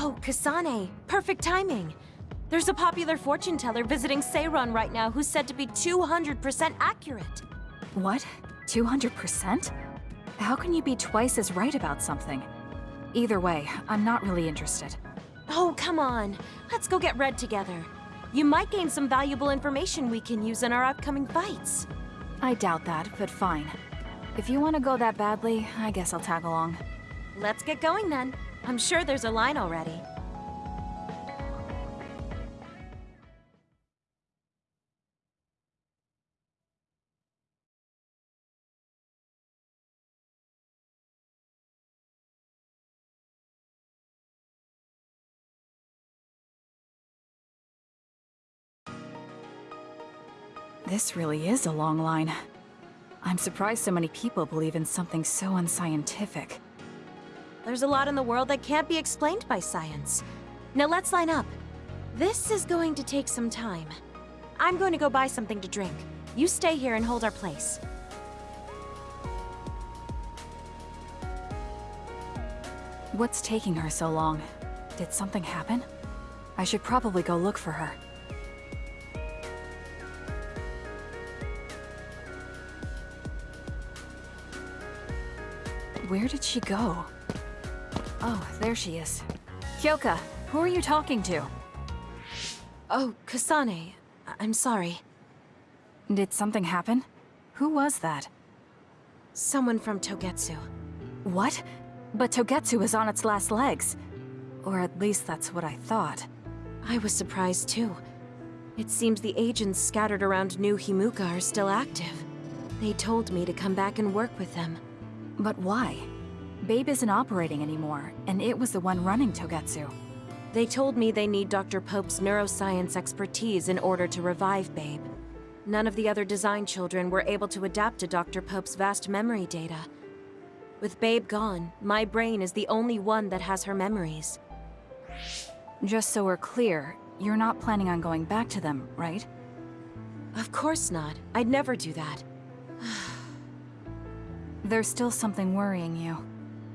Oh, Kasane. Perfect timing. There's a popular fortune teller visiting Seiran right now who's said to be 200% accurate. What? 200%? How can you be twice as right about something? Either way, I'm not really interested. Oh, come on. Let's go get read together. You might gain some valuable information we can use in our upcoming fights. I doubt that, but fine. If you want to go that badly, I guess I'll tag along. Let's get going then. I'm sure there's a line already. This really is a long line. I'm surprised so many people believe in something so unscientific. There's a lot in the world that can't be explained by science. Now let's line up. This is going to take some time. I'm going to go buy something to drink. You stay here and hold our place. What's taking her so long? Did something happen? I should probably go look for her. Where did she go? Oh, there she is. Kyoka, who are you talking to? Oh, Kasane. I- I'm sorry. Did something happen? Who was that? Someone from Togetsu. What? But Togetsu is on its last legs. Or at least that's what I thought. I was surprised too. It seems the agents scattered around New Himuka are still active. They told me to come back and work with them. But why? Babe isn't operating anymore, and it was the one running Togetsu. They told me they need Dr. Pope's neuroscience expertise in order to revive Babe. None of the other design children were able to adapt to Dr. Pope's vast memory data. With Babe gone, my brain is the only one that has her memories. Just so we're clear, you're not planning on going back to them, right? Of course not. I'd never do that. There's still something worrying you.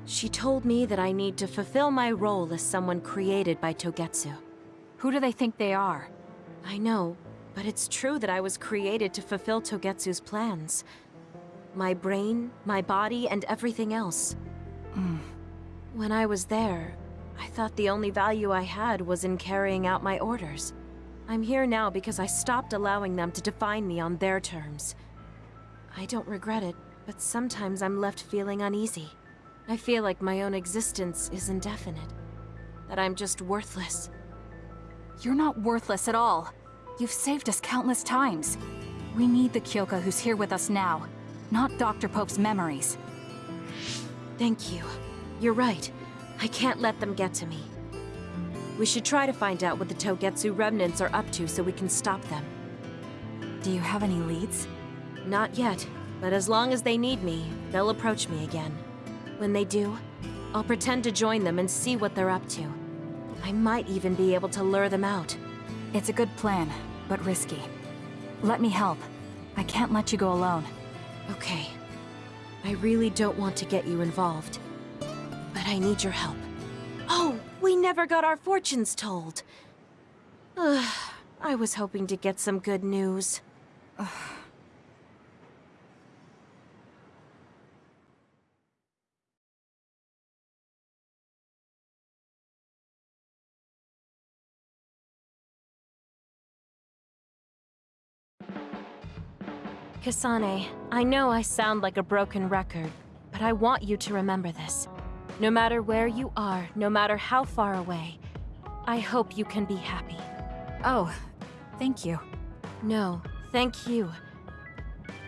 She told me that I need to fulfill my role as someone created by Togetsu. Who do they think they are? I know, but it's true that I was created to fulfill Togetsu's plans. My brain, my body, and everything else. Mm. When I was there, I thought the only value I had was in carrying out my orders. I'm here now because I stopped allowing them to define me on their terms. I don't regret it, but sometimes I'm left feeling uneasy. I feel like my own existence is indefinite. That I'm just worthless. You're not worthless at all. You've saved us countless times. We need the Kyoka who's here with us now, not Dr. Pope's memories. Thank you. You're right. I can't let them get to me. We should try to find out what the Togetsu remnants are up to so we can stop them. Do you have any leads? Not yet, but as long as they need me, they'll approach me again. When they do, I'll pretend to join them and see what they're up to. I might even be able to lure them out. It's a good plan, but risky. Let me help. I can't let you go alone. Okay. I really don't want to get you involved. But I need your help. Oh, we never got our fortunes told. Ugh, I was hoping to get some good news. Kasane, I know I sound like a broken record, but I want you to remember this. No matter where you are, no matter how far away, I hope you can be happy. Oh, thank you. No, thank you.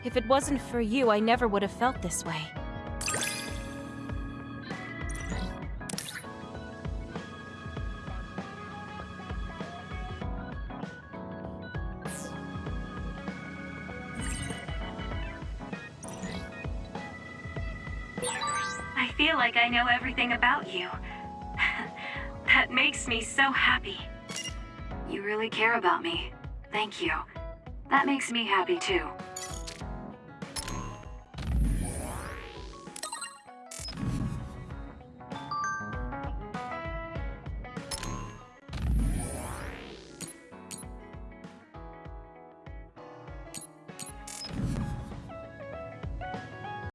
If it wasn't for you, I never would have felt this way. I feel like I know everything about you. that makes me so happy. You really care about me. Thank you. That makes me happy too.